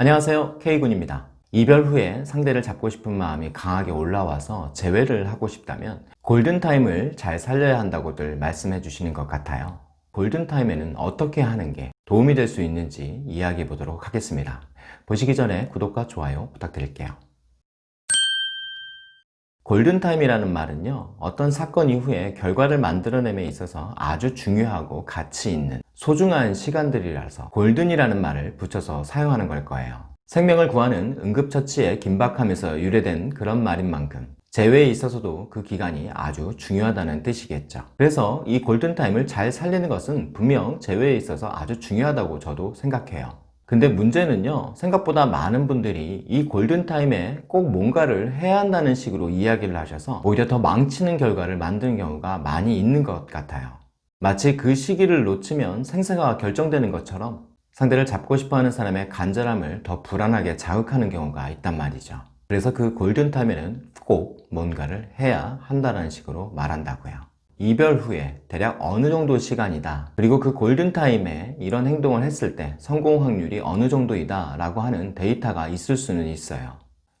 안녕하세요. K군입니다. 이별 후에 상대를 잡고 싶은 마음이 강하게 올라와서 재회를 하고 싶다면 골든타임을 잘 살려야 한다고들 말씀해 주시는 것 같아요. 골든타임에는 어떻게 하는 게 도움이 될 수 있는지 이야기해 보도록 하겠습니다. 보시기 전에 구독과 좋아요 부탁드릴게요. 골든타임이라는 말은요 어떤 사건 이후에 결과를 만들어냄에 있어서 아주 중요하고 가치 있는 소중한 시간들이라서 골든이라는 말을 붙여서 사용하는 걸 거예요. 생명을 구하는 응급처치에 긴박하면서 유래된 그런 말인 만큼 재회에 있어서도 그 기간이 아주 중요하다는 뜻이겠죠. 그래서 이 골든타임을 잘 살리는 것은 분명 재회에 있어서 아주 중요하다고 저도 생각해요. 근데 문제는요 생각보다 많은 분들이 이 골든타임에 꼭 뭔가를 해야 한다는 식으로 이야기를 하셔서 오히려 더 망치는 결과를 만드는 경우가 많이 있는 것 같아요 마치 그 시기를 놓치면 생사가 결정되는 것처럼 상대를 잡고 싶어하는 사람의 간절함을 더 불안하게 자극하는 경우가 있단 말이죠. 그래서 그 골든타임에는 꼭 뭔가를 해야 한다는 식으로 말한다고요. 이별 후에 대략 어느 정도 시간이다. 그리고 그 골든타임에 이런 행동을 했을 때 성공 확률이 어느 정도이다 라고 하는 데이터가 있을 수는 있어요.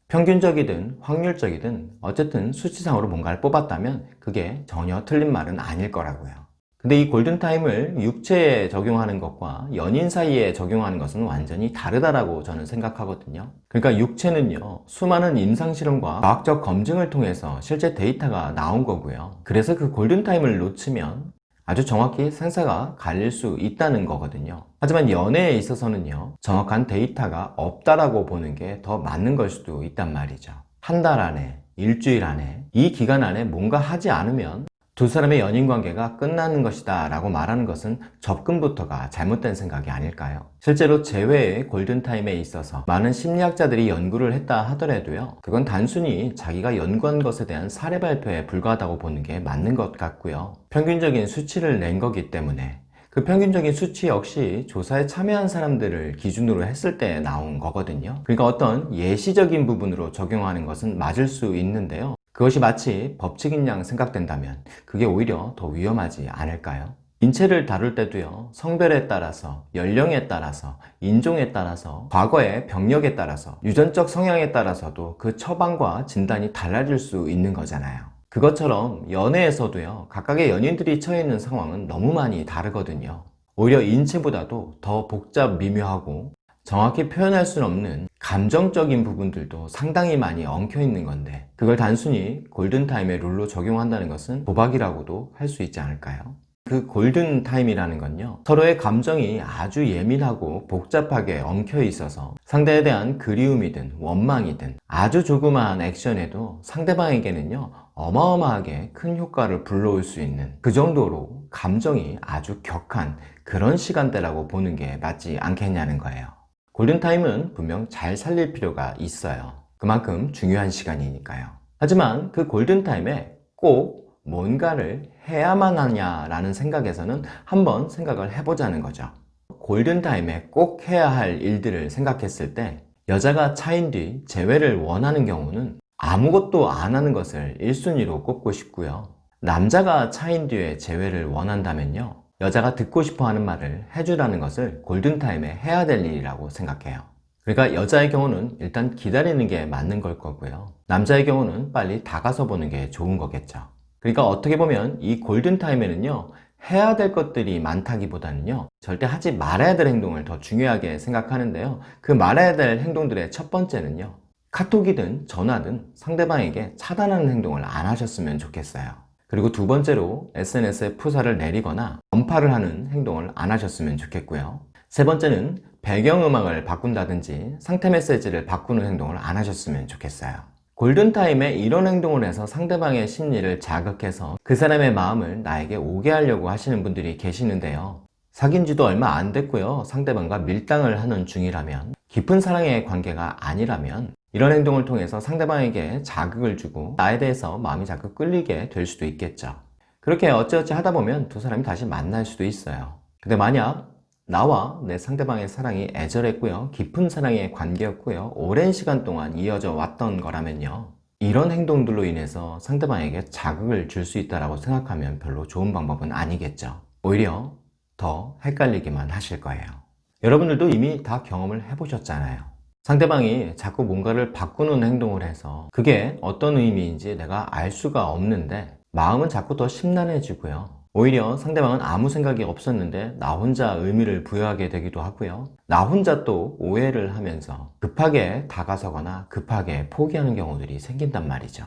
평균적이든 확률적이든 어쨌든 수치상으로 뭔가를 뽑았다면 그게 전혀 틀린 말은 아닐 거라고요 근데 이 골든타임을 육체에 적용하는 것과 연인 사이에 적용하는 것은 완전히 다르다라고 저는 생각하거든요. 그러니까 육체는요 수많은 임상실험과 과학적 검증을 통해서 실제 데이터가 나온 거고요. 그래서 그 골든타임을 놓치면 아주 정확히 생사가 갈릴 수 있다는 거거든요. 하지만 연애에 있어서는요 정확한 데이터가 없다라고 보는 게 더 맞는 걸 수도 있단 말이죠. 한 달 안에 일주일 안에 이 기간 안에 뭔가 하지 않으면 두 사람의 연인 관계가 끝나는 것이다 라고 말하는 것은 접근부터가 잘못된 생각이 아닐까요? 실제로 재회의 골든타임에 있어서 많은 심리학자들이 연구를 했다 하더라도요. 그건 단순히 자기가 연구한 것에 대한 사례 발표에 불과하다고 보는 게 맞는 것 같고요. 평균적인 수치를 낸 거기 때문에. 그 평균적인 수치 역시 조사에 참여한 사람들을 기준으로 했을 때 나온 거거든요. 그러니까 어떤 예시적인 부분으로 적용하는 것은 맞을 수 있는데요 그것이 마치 법칙인 양 생각된다면 그게 오히려 더 위험하지 않을까요? 인체를 다룰 때도요 성별에 따라서 연령에 따라서 인종에 따라서 과거의 병력에 따라서 유전적 성향에 따라서도 그 처방과 진단이 달라질 수 있는 거잖아요 그것처럼 연애에서도요 각각의 연인들이 처해 있는 상황은 너무 많이 다르거든요 오히려 인체보다도 더 복잡 미묘하고 정확히 표현할 수는 없는 감정적인 부분들도 상당히 많이 엉켜 있는 건데 그걸 단순히 골든타임의 룰로 적용한다는 것은 도박이라고도 할 수 있지 않을까요? 그 골든타임이라는 건요 서로의 감정이 아주 예민하고 복잡하게 엉켜 있어서 상대에 대한 그리움이든 원망이든 아주 조그마한 액션에도 상대방에게는요 어마어마하게 큰 효과를 불러올 수 있는 그 정도로 감정이 아주 격한 그런 시간대라고 보는 게 맞지 않겠냐는 거예요 골든타임은 분명 잘 살릴 필요가 있어요. 그만큼 중요한 시간이니까요. 하지만 그 골든타임에 꼭 뭔가를 해야만 하냐라는 생각에서는 한번 생각을 해보자는 거죠. 골든타임에 꼭 해야 할 일들을 생각했을 때 여자가 차인 뒤 재회를 원하는 경우는 아무것도 안 하는 것을 1순위로 꼽고 싶고요. 남자가 차인 뒤에 재회를 원한다면요 여자가 듣고 싶어 하는 말을 해주라는 것을 골든타임에 해야 될 일이라고 생각해요. 그러니까 여자의 경우는 일단 기다리는 게 맞는 걸 거고요. 남자의 경우는 빨리 다가서 보는 게 좋은 거겠죠. 그러니까 어떻게 보면 이 골든타임에는요 해야 될 것들이 많다기보다는요 절대 하지 말아야 될 행동을 더 중요하게 생각하는데요. 그 말아야 될 행동들의 첫 번째는요 카톡이든 전화든 상대방에게 차단하는 행동을 안 하셨으면 좋겠어요. 그리고 두 번째로 SNS에 푸사를 내리거나 전파를 하는 행동을 안 하셨으면 좋겠고요. 세 번째는 배경음악을 바꾼다든지 상태 메시지를 바꾸는 행동을 안 하셨으면 좋겠어요. 골든타임에 이런 행동을 해서 상대방의 심리를 자극해서 그 사람의 마음을 나에게 오게 하려고 하시는 분들이 계시는데요. 사귄 지도 얼마 안 됐고요. 상대방과 밀당을 하는 중이라면 깊은 사랑의 관계가 아니라면 이런 행동을 통해서 상대방에게 자극을 주고 나에 대해서 마음이 자꾸 끌리게 될 수도 있겠죠 그렇게 어찌어찌 하다 보면 두 사람이 다시 만날 수도 있어요. 근데 만약 나와 내 상대방의 사랑이 애절했고요 깊은 사랑의 관계였고요 오랜 시간 동안 이어져 왔던 거라면요 이런 행동들로 인해서 상대방에게 자극을 줄 수 있다고 생각하면 별로 좋은 방법은 아니겠죠. 오히려 더 헷갈리기만 하실 거예요. 여러분들도 이미 다 경험을 해보셨잖아요. 상대방이 자꾸 뭔가를 바꾸는 행동을 해서 그게 어떤 의미인지 내가 알 수가 없는데 마음은 자꾸 더 심란해지고요. 오히려 상대방은 아무 생각이 없었는데 나 혼자 의미를 부여하게 되기도 하고요. 나 혼자 또 오해를 하면서 급하게 다가서거나 급하게 포기하는 경우들이 생긴단 말이죠.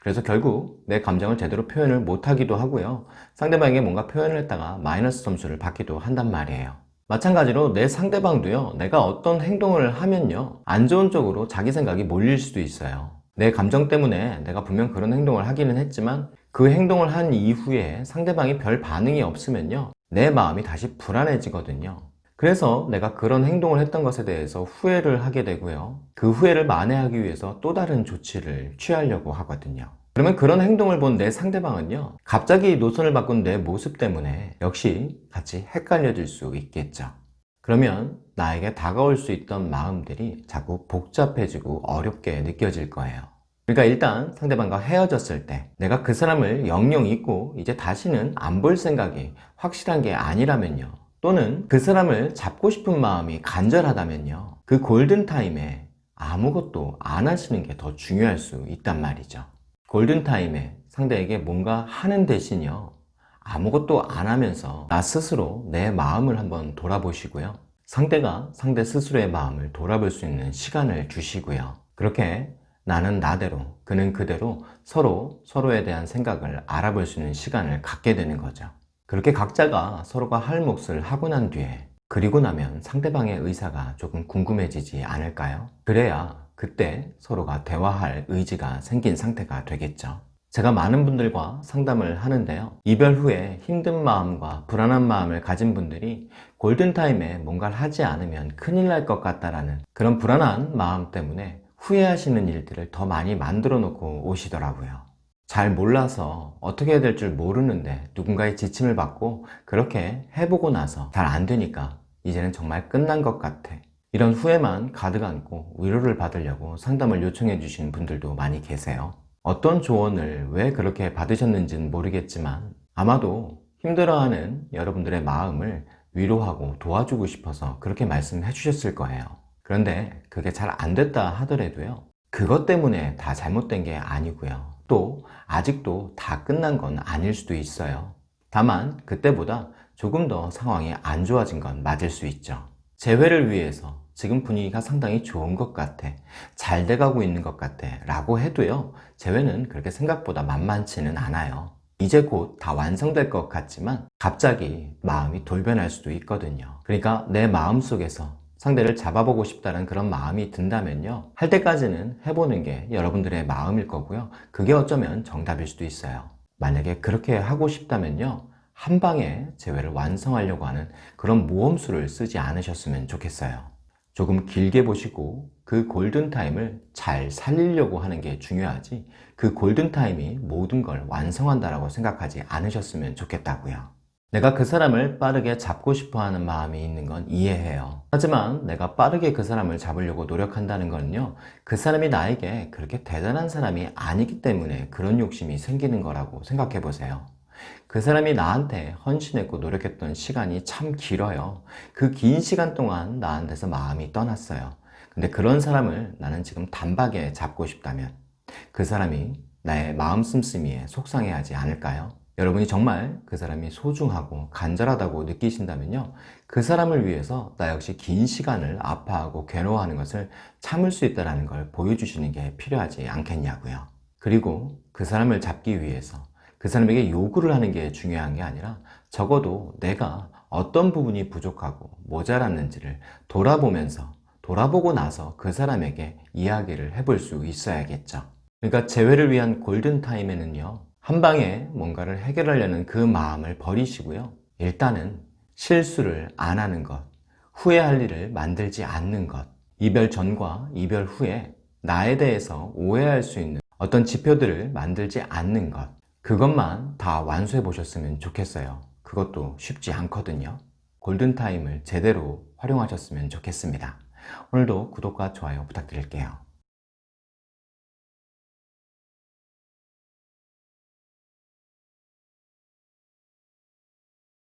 그래서 결국 내 감정을 제대로 표현을 못하기도 하고요. 상대방에게 뭔가 표현을 했다가 마이너스 점수를 받기도 한단 말이에요. 마찬가지로 내 상대방도요 내가 어떤 행동을 하면요 안 좋은 쪽으로 자기 생각이 몰릴 수도 있어요 내 감정 때문에 내가 분명 그런 행동을 하기는 했지만 그 행동을 한 이후에 상대방이 별 반응이 없으면요 내 마음이 다시 불안해지거든요. 그래서 내가 그런 행동을 했던 것에 대해서 후회를 하게 되고요. 그 후회를 만회하기 위해서 또 다른 조치를 취하려고 하거든요. 그러면 그런 행동을 본 내 상대방은요 갑자기 노선을 바꾼 내 모습 때문에 역시 같이 헷갈려질 수 있겠죠 그러면 나에게 다가올 수 있던 마음들이 자꾸 복잡해지고 어렵게 느껴질 거예요. 그러니까 일단 상대방과 헤어졌을 때 내가 그 사람을 영영 잊고 이제 다시는 안 볼 생각이 확실한 게 아니라면요. 또는 그 사람을 잡고 싶은 마음이 간절하다면요. 그 골든타임에 아무것도 안 하시는 게 더 중요할 수 있단 말이죠. 골든타임에 상대에게 뭔가 하는 대신요 아무것도 안 하면서 나 스스로 내 마음을 한번 돌아보시고요. 상대가 상대 스스로의 마음을 돌아볼 수 있는 시간을 주시고요. 그렇게 나는 나대로 그는 그대로 서로 서로에 대한 생각을 알아볼 수 있는 시간을 갖게 되는 거죠. 그렇게 각자가 서로가 할 몫을 하고 난 뒤에 그리고 나면 상대방의 의사가 조금 궁금해지지 않을까요? 그래야 그때 서로가 대화할 의지가 생긴 상태가 되겠죠 제가 많은 분들과 상담을 하는데요. 이별 후에 힘든 마음과 불안한 마음을 가진 분들이 골든타임에 뭔가를 하지 않으면 큰일 날 것 같다라는 그런 불안한 마음 때문에 후회하시는 일들을 더 많이 만들어 놓고 오시더라고요. 잘 몰라서 어떻게 해야 될 줄 모르는데 누군가의 지침을 받고 그렇게 해보고 나서 잘 안 되니까 이제는 정말 끝난 것 같아. 이런 후회만 가득 안고 위로를 받으려고 상담을 요청해 주시는 분들도 많이 계세요 어떤 조언을 왜 그렇게 받으셨는지는 모르겠지만 아마도 힘들어하는 여러분들의 마음을 위로하고 도와주고 싶어서 그렇게 말씀해 주셨을 거예요. 그런데 그게 잘 안 됐다 하더라도요. 그것 때문에 다 잘못된 게 아니고요. 또 아직도 다 끝난 건 아닐 수도 있어요. 다만 그때보다 조금 더 상황이 안 좋아진 건 맞을 수 있죠. 재회를 위해서 지금 분위기가 상당히 좋은 것 같아. 잘 돼가고 있는 것 같아. 라고 해도요 재회는 그렇게 생각보다 만만치는 않아요. 이제 곧 다 완성될 것 같지만 갑자기 마음이 돌변할 수도 있거든요. 그러니까 내 마음속에서 상대를 잡아보고 싶다는 그런 마음이 든다면요 할 때까지는 해보는 게 여러분들의 마음일 거고요. 그게 어쩌면 정답일 수도 있어요. 만약에 그렇게 하고 싶다면요 한 방에 재회를 완성하려고 하는 그런 모험수를 쓰지 않으셨으면 좋겠어요 조금 길게 보시고 그 골든타임을 잘 살리려고 하는 게 중요하지 그 골든타임이 모든 걸 완성한다고 생각하지 않으셨으면 좋겠다고요. 내가 그 사람을 빠르게 잡고 싶어 하는 마음이 있는 건 이해해요. 하지만 내가 빠르게 그 사람을 잡으려고 노력한다는 건요 그 사람이 나에게 그렇게 대단한 사람이 아니기 때문에 그런 욕심이 생기는 거라고 생각해 보세요 그 사람이 나한테 헌신했고 노력했던 시간이 참 길어요. 그 긴 시간 동안 나한테서 마음이 떠났어요. 근데 그런 사람을 나는 지금 단박에 잡고 싶다면 그 사람이 나의 마음 씀씀이에 속상해하지 않을까요? 여러분이 정말 그 사람이 소중하고 간절하다고 느끼신다면요. 그 사람을 위해서 나 역시 긴 시간을 아파하고 괴로워하는 것을 참을 수 있다는 걸 보여주시는 게 필요하지 않겠냐고요. 그리고 그 사람을 잡기 위해서 그 사람에게 요구를 하는 게 중요한 게 아니라 적어도 내가 어떤 부분이 부족하고 모자랐는지를 돌아보면서 돌아보고 나서 그 사람에게 이야기를 해볼 수 있어야겠죠. 그러니까 재회를 위한 골든타임에는요 한 방에 뭔가를 해결하려는 그 마음을 버리시고요. 일단은 실수를 안 하는 것 후회할 일을 만들지 않는 것 이별 전과 이별 후에 나에 대해서 오해할 수 있는 어떤 지표들을 만들지 않는 것 그것만 다 완수해 보셨으면 좋겠어요. 그것도 쉽지 않거든요. 골든타임을 제대로 활용하셨으면 좋겠습니다. 오늘도 구독과 좋아요 부탁드릴게요